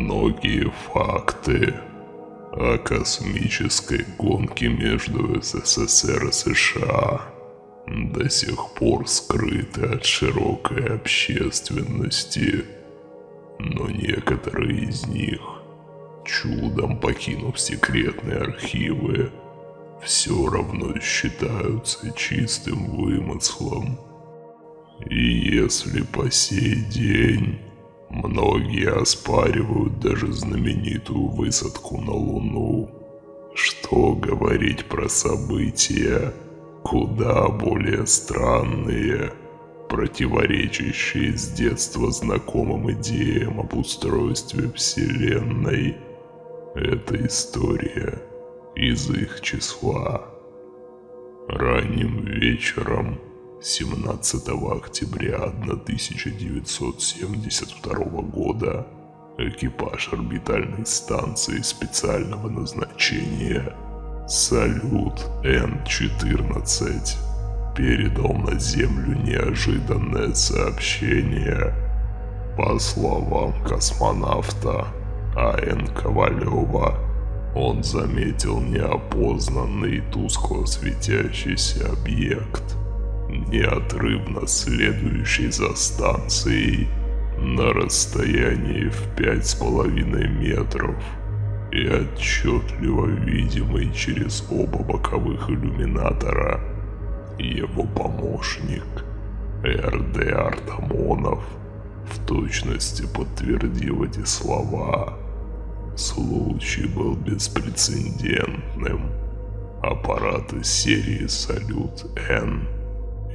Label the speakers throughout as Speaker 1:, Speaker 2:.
Speaker 1: многие факты о космической гонке между СССР и США до сих пор скрыты от широкой общественности, но некоторые из них, чудом покинув секретные архивы, все равно считаются чистым вымыслом. И если по сей день многие оспаривают даже знаменитую высадку на Луну, что говорить про события, куда более странные, противоречащие с детства знакомым идеям об устройстве Вселенной. Эта история из их числа. Ранним вечером 17 октября 1972 года экипаж орбитальной станции специального назначения «Салют Н-14» передал на Землю неожиданное сообщение. По словам космонавта А.Н. Ковалева, он заметил неопознанный тускло светящийся объект, неотрывно следующий за станцией на расстоянии в пять с половиной метров и отчетливо видимый через оба боковых иллюминатора. Его помощник Р.Д. Артамонов в точности подтвердил эти слова. Случай был беспрецедентным. Аппараты серии «Салют-Н»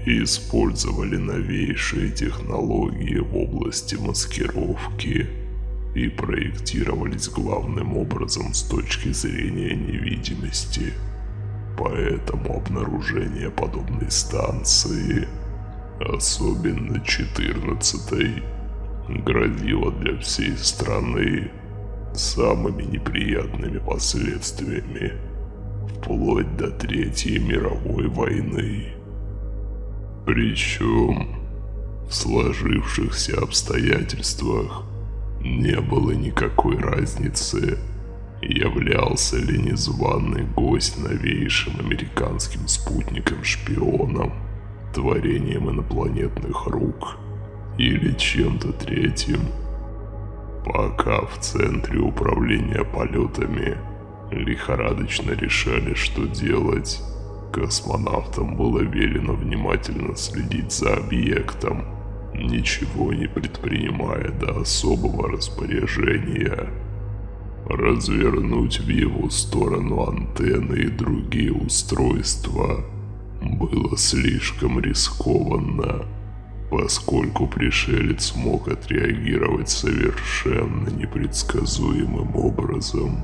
Speaker 1: использовали новейшие технологии в области маскировки и проектировались главным образом с точки зрения невидимости. Поэтому обнаружение подобной станции, особенно 14 грозило для всей страны самыми неприятными последствиями, вплоть до Третьей мировой войны. Причем в сложившихся обстоятельствах не было никакой разницы, являлся ли незваный гость новейшим американским спутником-шпионом, творением инопланетных рук или чем-то третьим – Пока в центре управления полетами лихорадочно решали, что делать, космонавтам было велено внимательно следить за объектом, ничего не предпринимая до особого распоряжения. Развернуть в его сторону антенны и другие устройства было слишком рискованно поскольку пришелец мог отреагировать совершенно непредсказуемым образом.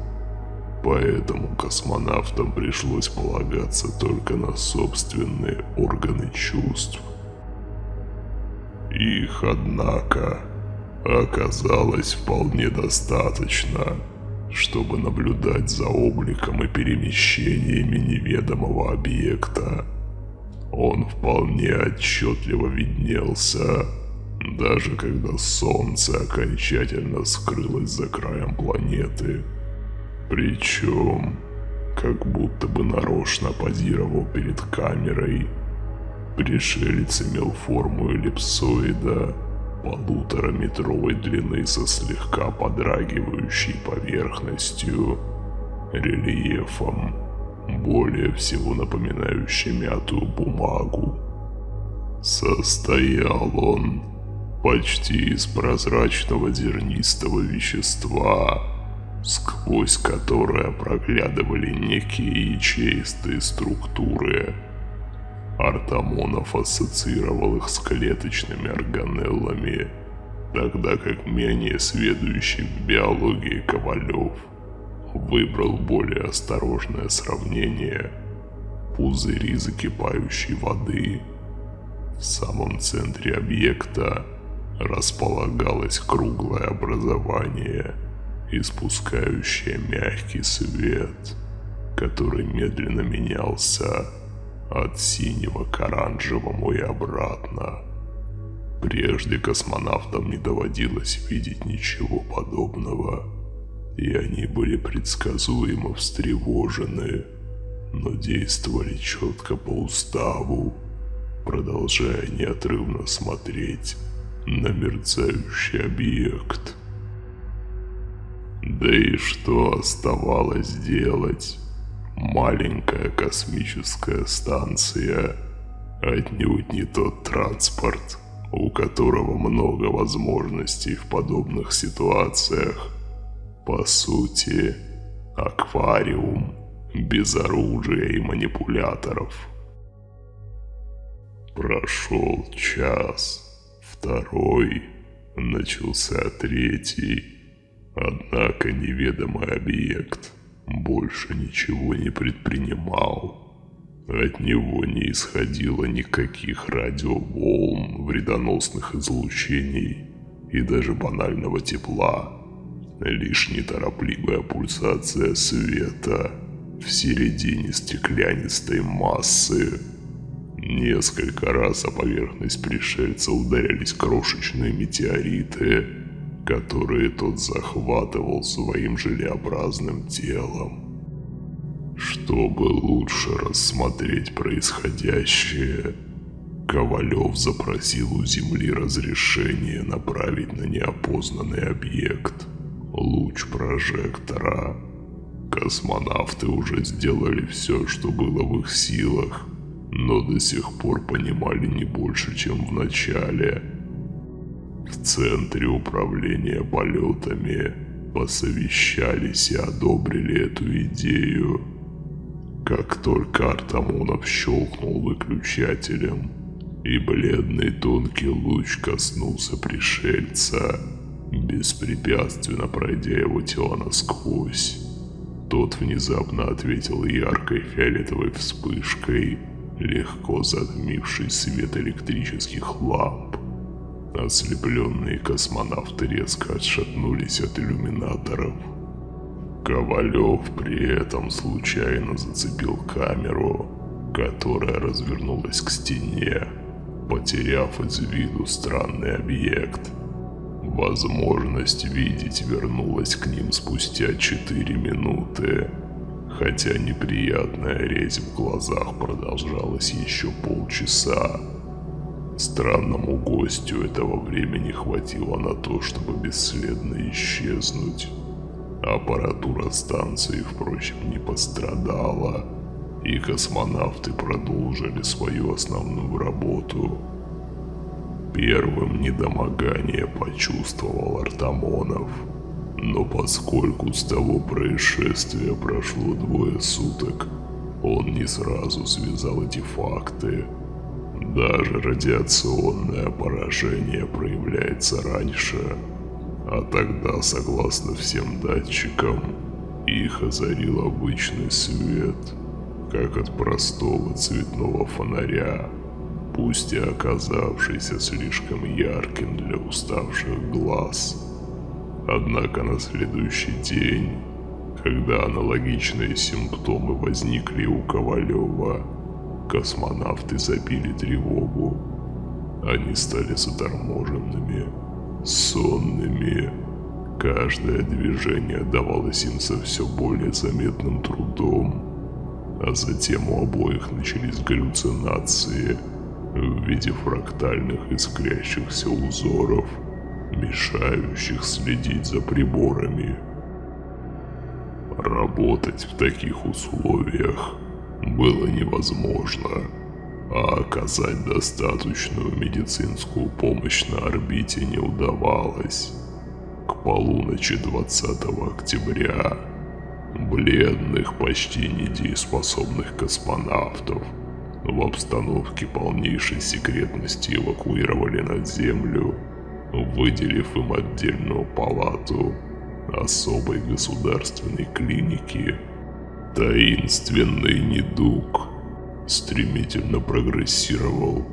Speaker 1: Поэтому космонавтам пришлось полагаться только на собственные органы чувств. Их, однако, оказалось вполне достаточно, чтобы наблюдать за обликом и перемещениями неведомого объекта – он вполне отчетливо виднелся, даже когда солнце окончательно скрылось за краем планеты. Причем, как будто бы нарочно позировал перед камерой. Пришелец имел форму эллипсоида полутораметровой длины со слегка подрагивающей поверхностью, рельефом более всего напоминающий мятую бумагу. Состоял он почти из прозрачного зернистого вещества, сквозь которое проглядывали некие ячеистые структуры. Артамонов ассоциировал их с клеточными органеллами, тогда как менее сведущий в биологии Ковалев – выбрал более осторожное сравнение. Пузыри закипающей воды. В самом центре объекта располагалось круглое образование, испускающее мягкий свет, который медленно менялся от синего к оранжевому и обратно. Прежде космонавтам не доводилось видеть ничего подобного, и они были предсказуемо встревожены, но действовали четко по уставу, продолжая неотрывно смотреть на мерцающий объект. Да и что оставалось делать? Маленькая космическая станция, отнюдь не тот транспорт, у которого много возможностей в подобных ситуациях. По сути, аквариум без оружия и манипуляторов. Прошел час, второй, начался третий, однако неведомый объект больше ничего не предпринимал. От него не исходило никаких радиоволн, вредоносных излучений и даже банального тепла. Лишь неторопливая пульсация света в середине стеклянистой массы. Несколько раз о поверхность пришельца ударялись крошечные метеориты, которые тот захватывал своим желеобразным телом. Чтобы лучше рассмотреть происходящее, Ковалев запросил у Земли разрешение направить на неопознанный объект луч прожектора. Космонавты уже сделали все, что было в их силах, но до сих пор понимали не больше, чем в начале. В центре управления полетами посовещались и одобрили эту идею. Как только Артамонов щелкнул выключателем, и бледный тонкий луч коснулся пришельца, беспрепятственно пройдя его тело насквозь, тот внезапно ответил яркой фиолетовой вспышкой, легко затмивший свет электрических ламп. Ослепленные космонавты резко отшатнулись от иллюминаторов – Ковалев при этом случайно зацепил камеру, которая развернулась к стене, потеряв из виду странный объект. Возможность видеть вернулась к ним спустя 4 минуты, хотя неприятная резь в глазах продолжалась еще полчаса. Странному гостю этого времени хватило на то, чтобы бесследно исчезнуть. Аппаратура станции, впрочем, не пострадала, и космонавты продолжили свою основную работу. Первым недомогание почувствовал Артамонов, но поскольку с того происшествия прошло двое суток, он не сразу связал эти факты. Даже радиационное поражение проявляется раньше – а тогда, согласно всем датчикам, их озарил обычный свет, как от простого цветного фонаря, пусть и оказавшийся слишком ярким для уставших глаз. Однако на следующий день, когда аналогичные симптомы возникли у Ковалева, космонавты забили тревогу. Они стали заторможенными сонными. Каждое движение давалось им со все более заметным трудом, а затем у обоих начались галлюцинации в виде фрактальных искрящихся узоров, мешающих следить за приборами. Работать в таких условиях было невозможно а оказать достаточную медицинскую помощь на орбите не удавалось. К полуночи 20 октября бледных, почти недееспособных космонавтов в обстановке полнейшей секретности эвакуировали на Землю, выделив им отдельную палату особой государственной клиники. Таинственный недуг – стремительно прогрессировал,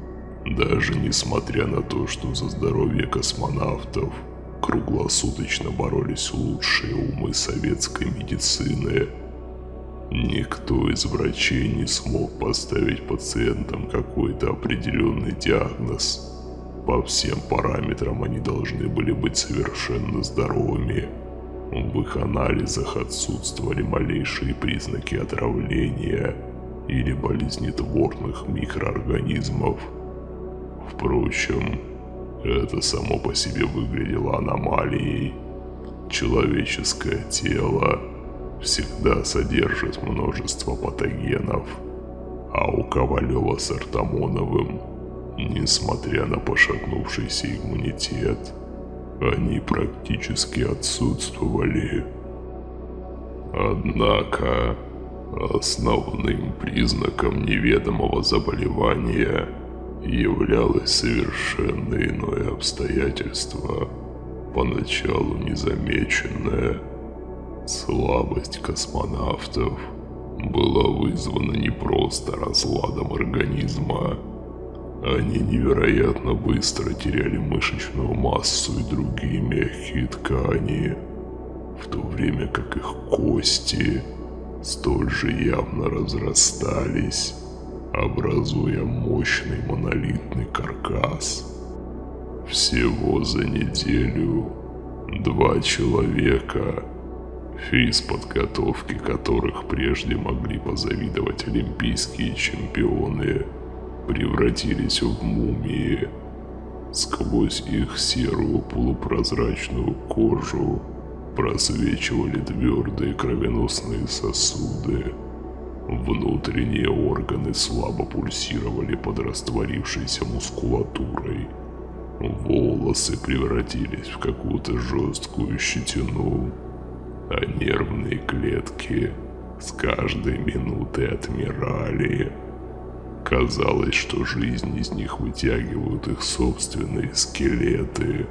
Speaker 1: даже несмотря на то, что за здоровье космонавтов круглосуточно боролись лучшие умы советской медицины. Никто из врачей не смог поставить пациентам какой-то определенный диагноз, По всем параметрам они должны были быть совершенно здоровыми. В их анализах отсутствовали малейшие признаки отравления или болезнетворных микроорганизмов. Впрочем, это само по себе выглядело аномалией. Человеческое тело всегда содержит множество патогенов, а у Ковалева с Артамоновым, несмотря на пошатнувшийся иммунитет, они практически отсутствовали. Однако, основным признаком неведомого заболевания являлось совершенно иное обстоятельство, поначалу незамеченное. Слабость космонавтов была вызвана не просто разладом организма, они невероятно быстро теряли мышечную массу и другие мягкие ткани, в то время как их кости столь же явно разрастались, образуя мощный монолитный каркас. Всего за неделю два человека, физподготовки которых прежде могли позавидовать олимпийские чемпионы – превратились в мумии. Сквозь их серую полупрозрачную кожу просвечивали твердые кровеносные сосуды. Внутренние органы слабо пульсировали под растворившейся мускулатурой. Волосы превратились в какую-то жесткую щетину, а нервные клетки с каждой минутой отмирали. Казалось, что жизнь из них вытягивают их собственные скелеты.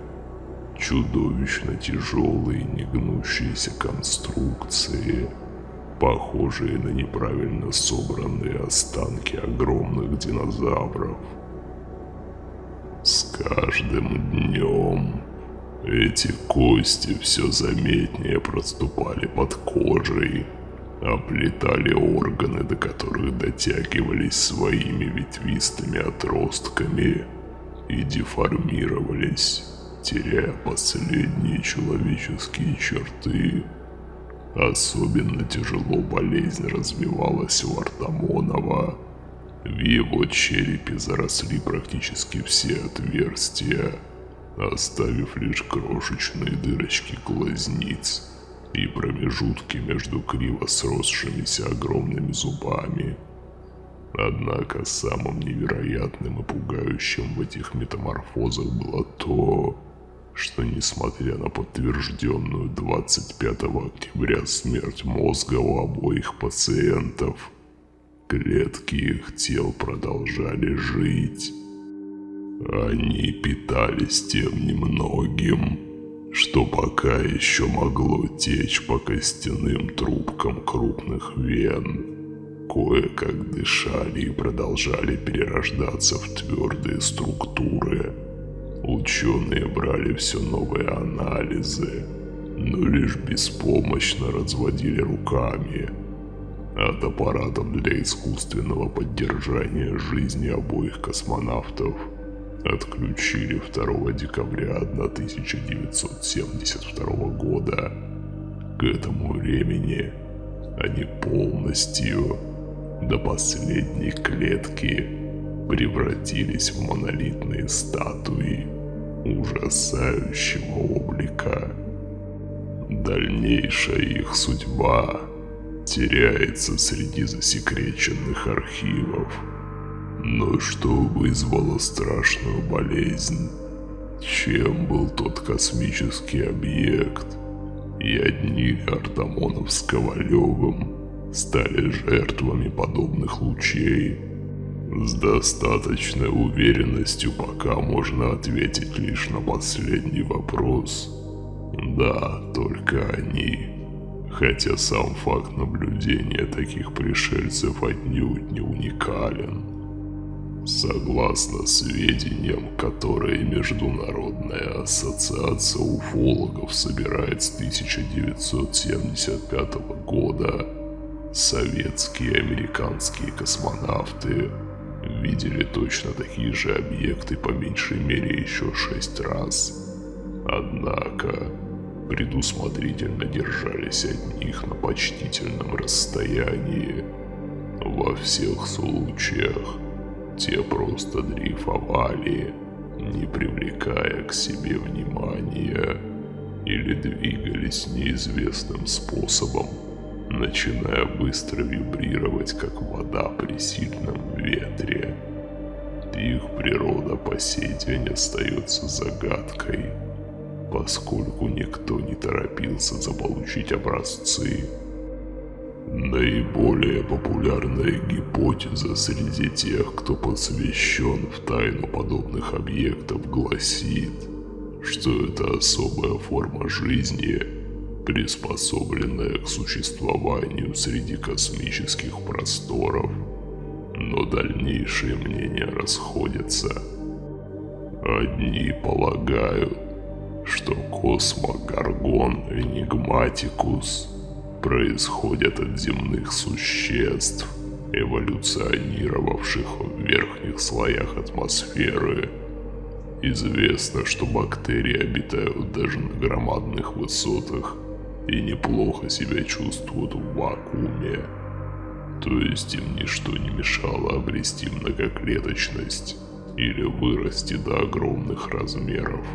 Speaker 1: Чудовищно тяжелые негнущиеся конструкции, похожие на неправильно собранные останки огромных динозавров. С каждым днем эти кости все заметнее проступали под кожей, оплетали органы, до которых дотягивались своими ветвистыми отростками и деформировались, теряя последние человеческие черты. Особенно тяжело болезнь развивалась у Артамонова. В его черепе заросли практически все отверстия, оставив лишь крошечные дырочки глазниц и промежутки между криво сросшимися огромными зубами. Однако самым невероятным и пугающим в этих метаморфозах было то, что несмотря на подтвержденную 25 октября смерть мозга у обоих пациентов, клетки их тел продолжали жить. Они питались тем немногим, что пока еще могло течь по костяным трубкам крупных вен, кое-как дышали и продолжали перерождаться в твердые структуры. Ученые брали все новые анализы, но лишь беспомощно разводили руками. От аппаратов для искусственного поддержания жизни обоих космонавтов – отключили 2 декабря 1972 года. К этому времени они полностью до последней клетки превратились в монолитные статуи ужасающего облика. Дальнейшая их судьба теряется среди засекреченных архивов. Но что вызвало страшную болезнь? Чем был тот космический объект? И одни Артамонов с Ковалевым стали жертвами подобных лучей. С достаточной уверенностью пока можно ответить лишь на последний вопрос. Да, только они. Хотя сам факт наблюдения таких пришельцев отнюдь не уникален. Согласно сведениям, которые Международная ассоциация уфологов собирает с 1975 года, советские и американские космонавты видели точно такие же объекты по меньшей мере еще шесть раз. Однако предусмотрительно держались от них на почтительном расстоянии. Во всех случаях те просто дрейфовали, не привлекая к себе внимания, или двигались неизвестным способом, начиная быстро вибрировать, как вода при сильном ветре. Их природа по сей день остается загадкой, поскольку никто не торопился заполучить образцы. Наиболее популярная гипотеза среди тех, кто посвящен в тайну подобных объектов, гласит, что это особая форма жизни, приспособленная к существованию среди космических просторов. Но дальнейшие мнения расходятся. Одни полагают, что космогаргон Энигматикус происходят от земных существ, эволюционировавших в верхних слоях атмосферы. Известно, что бактерии обитают даже на громадных высотах и неплохо себя чувствуют в вакууме. То есть им ничто не мешало обрести многоклеточность или вырасти до огромных размеров.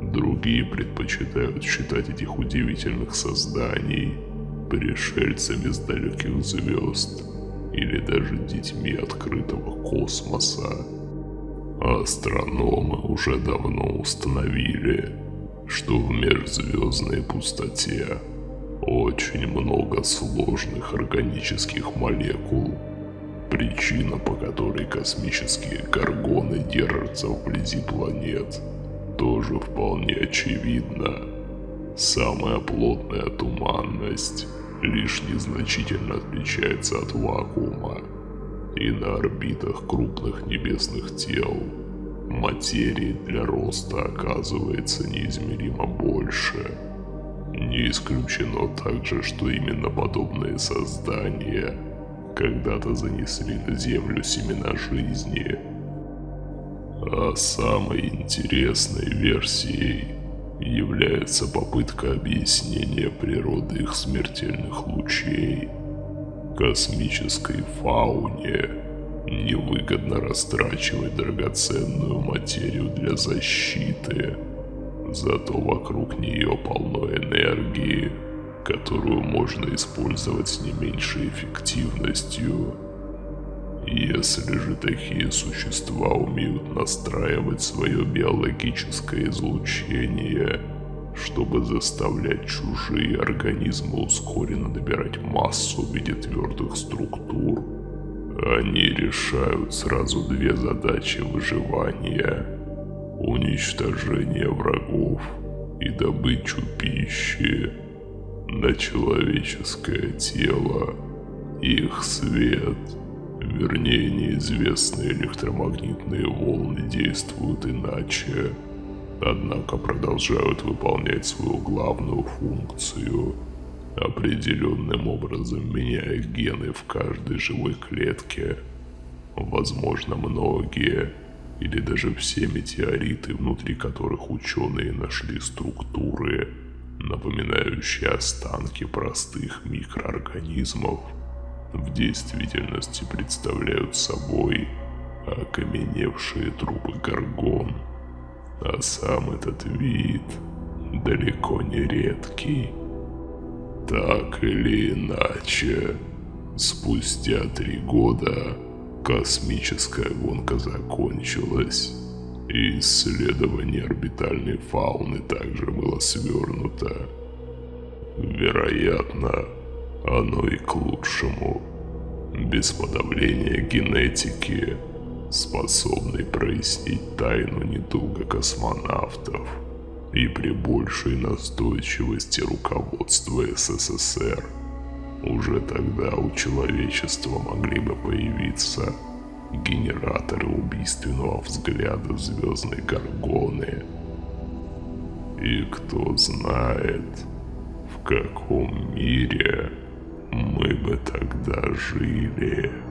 Speaker 1: Другие предпочитают считать этих удивительных созданий пришельцами с далеких звезд или даже детьми открытого космоса. Астрономы уже давно установили, что в межзвездной пустоте очень много сложных органических молекул, причина по которой космические горгоны держатся вблизи планет, тоже вполне очевидна. Самая плотная туманность лишь незначительно отличается от вакуума, и на орбитах крупных небесных тел материи для роста оказывается неизмеримо больше. Не исключено также, что именно подобные создания когда-то занесли на Землю семена жизни. А самой интересной версией является попытка объяснения природы их смертельных лучей. Космической фауне невыгодно растрачивать драгоценную материю для защиты, зато вокруг нее полно энергии, которую можно использовать с не меньшей эффективностью. Если же такие существа умеют настраивать свое биологическое излучение, чтобы заставлять чужие организмы ускоренно набирать массу в виде твердых структур, они решают сразу две задачи выживания – уничтожение врагов и добычу пищи на человеческое тело, их свет – Вернее, неизвестные электромагнитные волны действуют иначе, однако продолжают выполнять свою главную функцию, определенным образом меняя гены в каждой живой клетке. Возможно, многие или даже все метеориты, внутри которых ученые нашли структуры, напоминающие останки простых микроорганизмов – в действительности представляют собой окаменевшие трупы горгон. А сам этот вид далеко не редкий. Так или иначе, спустя три года космическая гонка закончилась, и исследование орбитальной фауны также было свернуто. Вероятно, оно и к лучшему. Без подавления генетики, способной прояснить тайну недуга космонавтов, и при большей настойчивости руководства СССР, уже тогда у человечества могли бы появиться генераторы убийственного взгляда в звездной горгоны. И кто знает, в каком мире мы бы тогда жили.